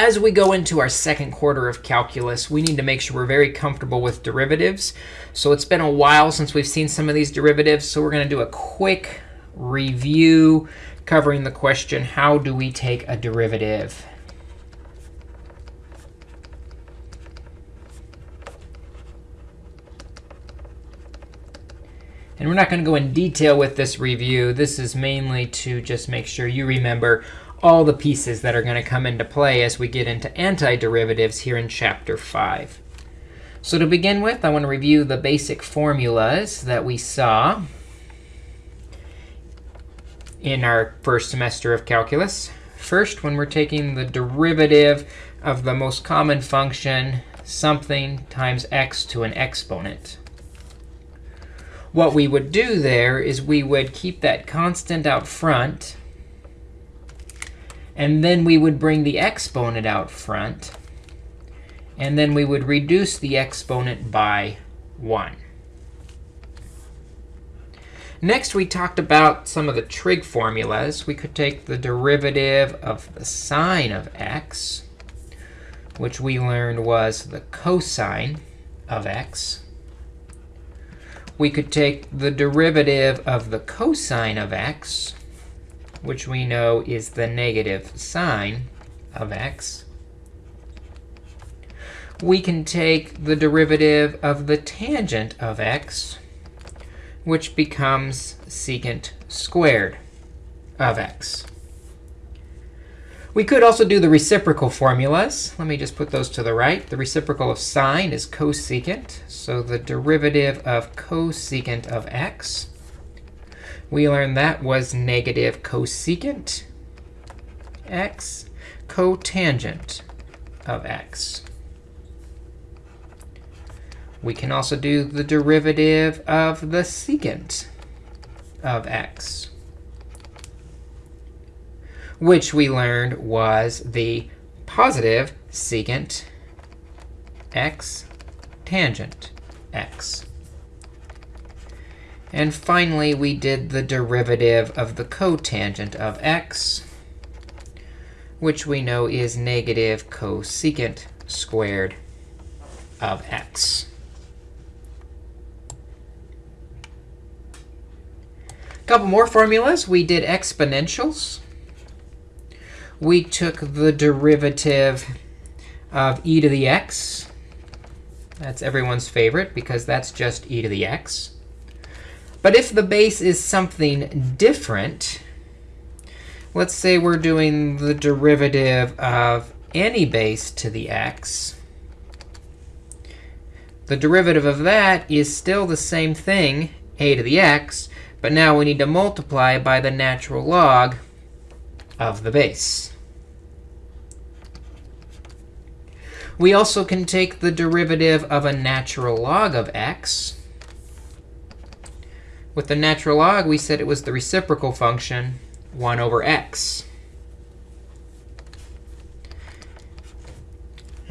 as we go into our second quarter of calculus, we need to make sure we're very comfortable with derivatives. So it's been a while since we've seen some of these derivatives. So we're going to do a quick review covering the question, how do we take a derivative? And we're not going to go in detail with this review. This is mainly to just make sure you remember all the pieces that are going to come into play as we get into antiderivatives here in Chapter 5. So to begin with, I want to review the basic formulas that we saw in our first semester of calculus. First, when we're taking the derivative of the most common function, something times x to an exponent. What we would do there is we would keep that constant out front. And then we would bring the exponent out front. And then we would reduce the exponent by 1. Next, we talked about some of the trig formulas. We could take the derivative of the sine of x, which we learned was the cosine of x. We could take the derivative of the cosine of x, which we know is the negative sine of x. We can take the derivative of the tangent of x, which becomes secant squared of x. We could also do the reciprocal formulas. Let me just put those to the right. The reciprocal of sine is cosecant. So the derivative of cosecant of x, we learned that was negative cosecant x cotangent of x. We can also do the derivative of the secant of x, which we learned was the positive secant x tangent x. And finally, we did the derivative of the cotangent of x, which we know is negative cosecant squared of x. couple more formulas. We did exponentials. We took the derivative of e to the x. That's everyone's favorite, because that's just e to the x. But if the base is something different, let's say we're doing the derivative of any base to the x, the derivative of that is still the same thing, a to the x, but now we need to multiply by the natural log of the base. We also can take the derivative of a natural log of x. With the natural log, we said it was the reciprocal function 1 over x.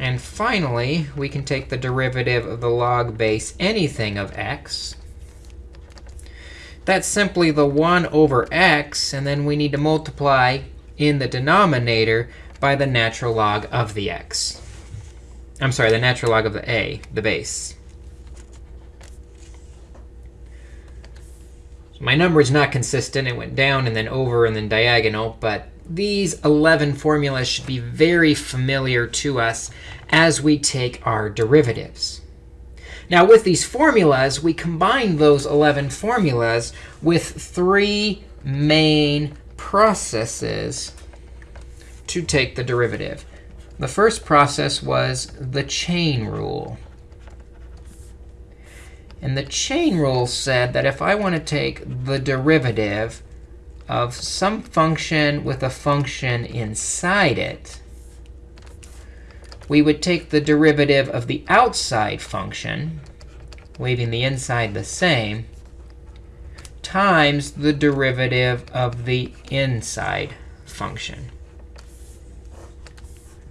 And finally, we can take the derivative of the log base anything of x. That's simply the 1 over x. And then we need to multiply in the denominator by the natural log of the x. I'm sorry, the natural log of the a, the base. So my number is not consistent. It went down and then over and then diagonal. But these 11 formulas should be very familiar to us as we take our derivatives. Now, with these formulas, we combine those 11 formulas with three main processes to take the derivative. The first process was the chain rule. And the chain rule said that if I want to take the derivative of some function with a function inside it, we would take the derivative of the outside function, leaving the inside the same, times the derivative of the inside function.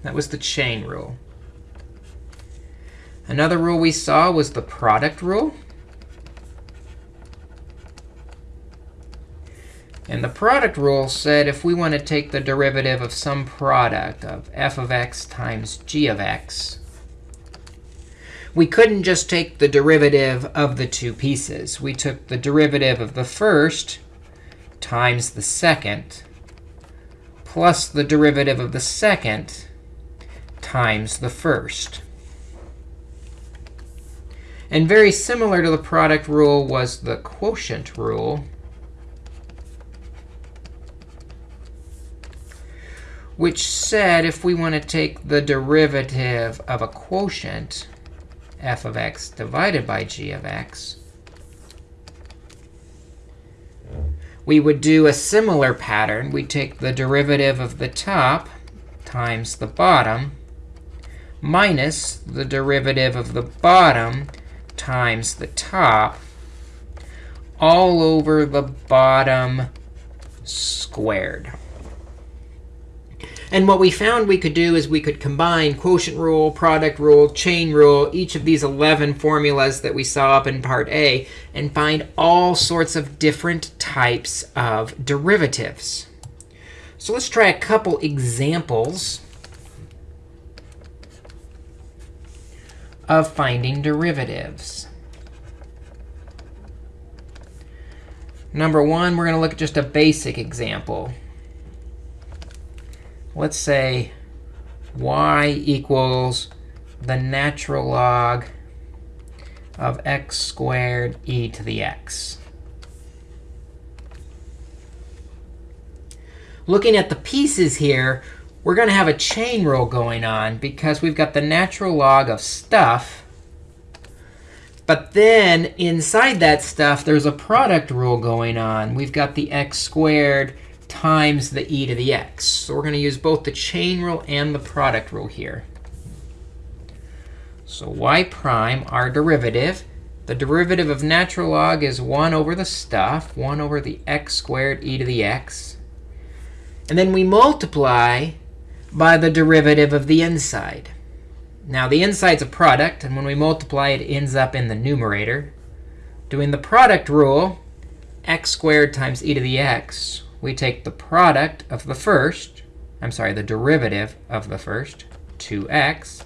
That was the chain rule. Another rule we saw was the product rule. And the product rule said if we want to take the derivative of some product of f of x times g of x, we couldn't just take the derivative of the two pieces. We took the derivative of the first times the second plus the derivative of the second times the first. And very similar to the product rule was the quotient rule. which said if we want to take the derivative of a quotient, f of x divided by g of x, we would do a similar pattern. We'd take the derivative of the top times the bottom minus the derivative of the bottom times the top all over the bottom squared. And what we found we could do is we could combine quotient rule, product rule, chain rule, each of these 11 formulas that we saw up in part A, and find all sorts of different types of derivatives. So let's try a couple examples of finding derivatives. Number one, we're going to look at just a basic example let's say y equals the natural log of x squared e to the x. Looking at the pieces here, we're going to have a chain rule going on because we've got the natural log of stuff. But then inside that stuff, there's a product rule going on. We've got the x squared times the e to the x. So we're going to use both the chain rule and the product rule here. So y prime, our derivative, the derivative of natural log is 1 over the stuff, 1 over the x squared e to the x. And then we multiply by the derivative of the inside. Now, the inside's a product. And when we multiply, it ends up in the numerator. Doing the product rule, x squared times e to the x, we take the product of the first, I'm sorry, the derivative of the first, 2x,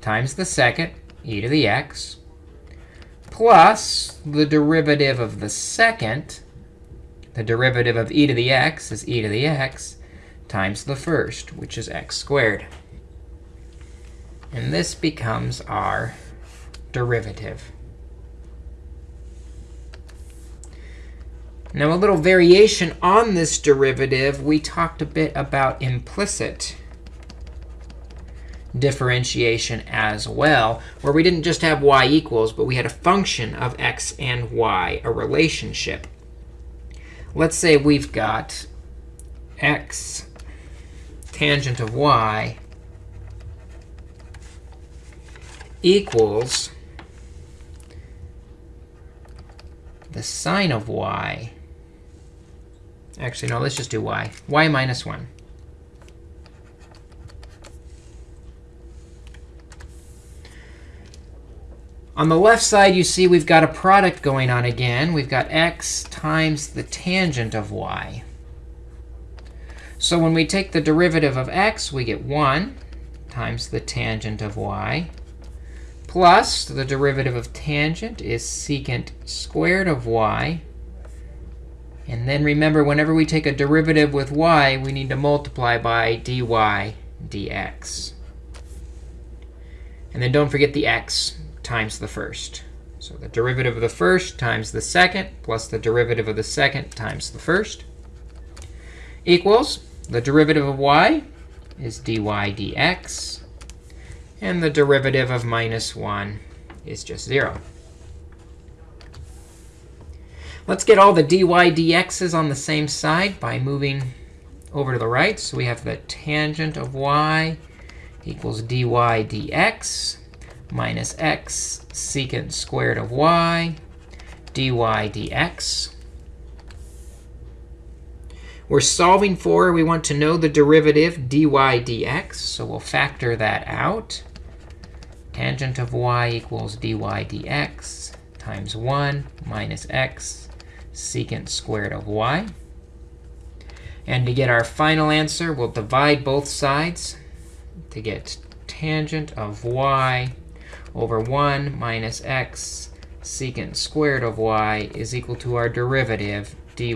times the second, e to the x, plus the derivative of the second, the derivative of e to the x is e to the x, times the first, which is x squared. And this becomes our derivative. Now, a little variation on this derivative, we talked a bit about implicit differentiation as well, where we didn't just have y equals, but we had a function of x and y, a relationship. Let's say we've got x tangent of y equals the sine of y Actually, no, let's just do y. y minus 1. On the left side, you see we've got a product going on again. We've got x times the tangent of y. So when we take the derivative of x, we get 1 times the tangent of y plus the derivative of tangent is secant squared of y and then remember, whenever we take a derivative with y, we need to multiply by dy dx. And then don't forget the x times the first. So the derivative of the first times the second plus the derivative of the second times the first equals the derivative of y is dy dx. And the derivative of minus 1 is just 0. Let's get all the dy dx's on the same side by moving over to the right. So we have the tangent of y equals dy dx minus x secant squared of y dy dx. We're solving for, we want to know the derivative dy dx. So we'll factor that out. Tangent of y equals dy dx times 1 minus x secant squared of y. And to get our final answer, we'll divide both sides to get tangent of y over 1 minus x secant squared of y is equal to our derivative dy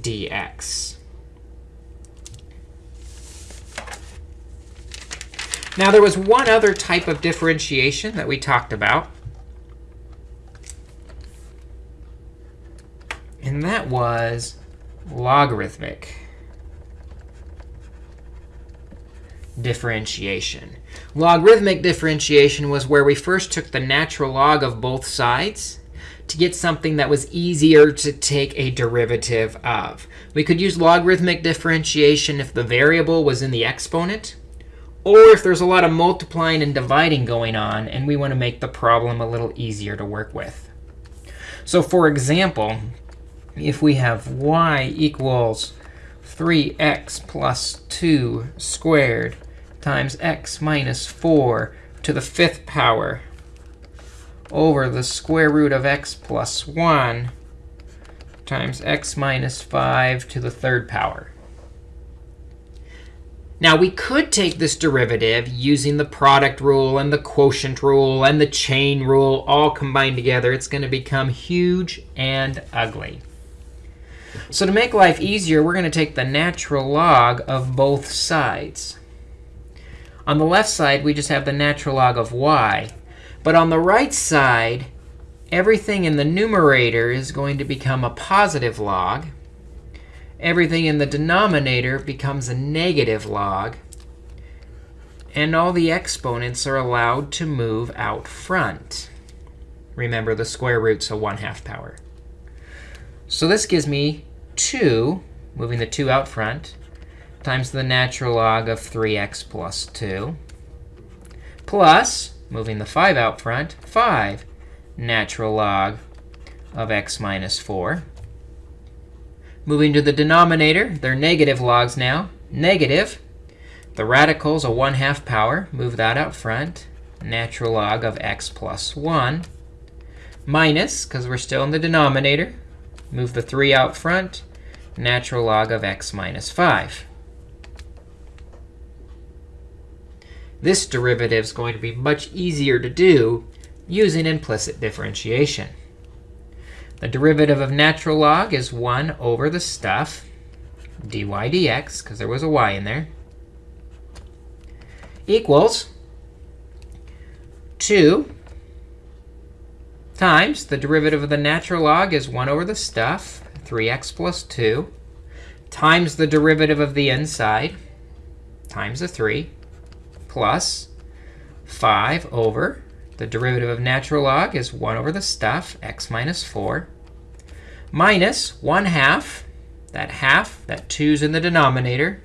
dx. Now, there was one other type of differentiation that we talked about. And that was logarithmic differentiation. Logarithmic differentiation was where we first took the natural log of both sides to get something that was easier to take a derivative of. We could use logarithmic differentiation if the variable was in the exponent, or if there's a lot of multiplying and dividing going on, and we want to make the problem a little easier to work with. So for example, if we have y equals 3x plus 2 squared times x minus 4 to the fifth power over the square root of x plus 1 times x minus 5 to the third power. Now, we could take this derivative using the product rule and the quotient rule and the chain rule all combined together. It's going to become huge and ugly. So to make life easier, we're going to take the natural log of both sides. On the left side, we just have the natural log of y. But on the right side, everything in the numerator is going to become a positive log. Everything in the denominator becomes a negative log. And all the exponents are allowed to move out front. Remember, the square root's a 1 half power. So this gives me 2, moving the 2 out front, times the natural log of 3x plus 2, plus, moving the 5 out front, 5 natural log of x minus 4. Moving to the denominator, they're negative logs now. Negative, the radical's a 1 half power. Move that out front. Natural log of x plus 1. Minus, because we're still in the denominator, Move the 3 out front. Natural log of x minus 5. This derivative is going to be much easier to do using implicit differentiation. The derivative of natural log is 1 over the stuff, dy dx, because there was a y in there, equals 2 times the derivative of the natural log is 1 over the stuff, 3x plus 2, times the derivative of the inside, times the 3, plus 5 over the derivative of natural log is 1 over the stuff, x minus 4, minus 1 half, that half, that 2's in the denominator,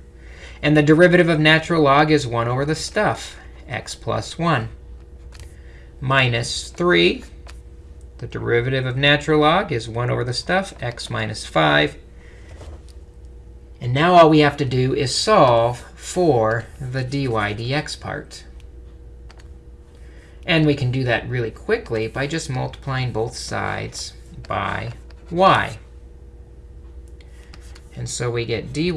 and the derivative of natural log is 1 over the stuff, x plus 1, minus 3 the derivative of natural log is 1 over the stuff, x minus 5. And now all we have to do is solve for the dy dx part. And we can do that really quickly by just multiplying both sides by y. And so we get dy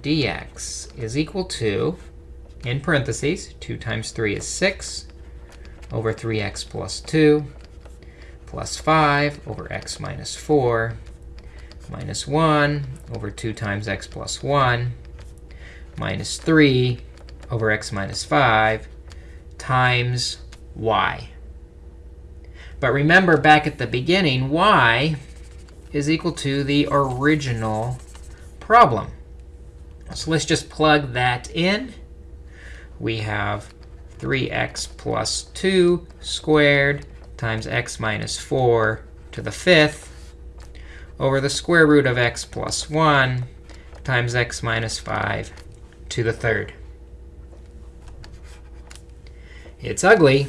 dx is equal to, in parentheses, 2 times 3 is 6 over 3x plus 2 plus 5 over x minus 4 minus 1 over 2 times x plus 1 minus 3 over x minus 5 times y. But remember, back at the beginning, y is equal to the original problem. So let's just plug that in. We have 3x plus 2 squared times x minus 4 to the fifth over the square root of x plus 1 times x minus 5 to the third. It's ugly,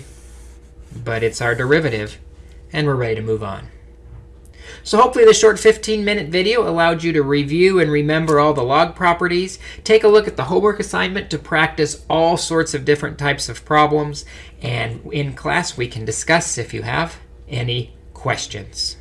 but it's our derivative, and we're ready to move on. So hopefully this short 15-minute video allowed you to review and remember all the log properties. Take a look at the homework assignment to practice all sorts of different types of problems. And in class, we can discuss if you have any questions.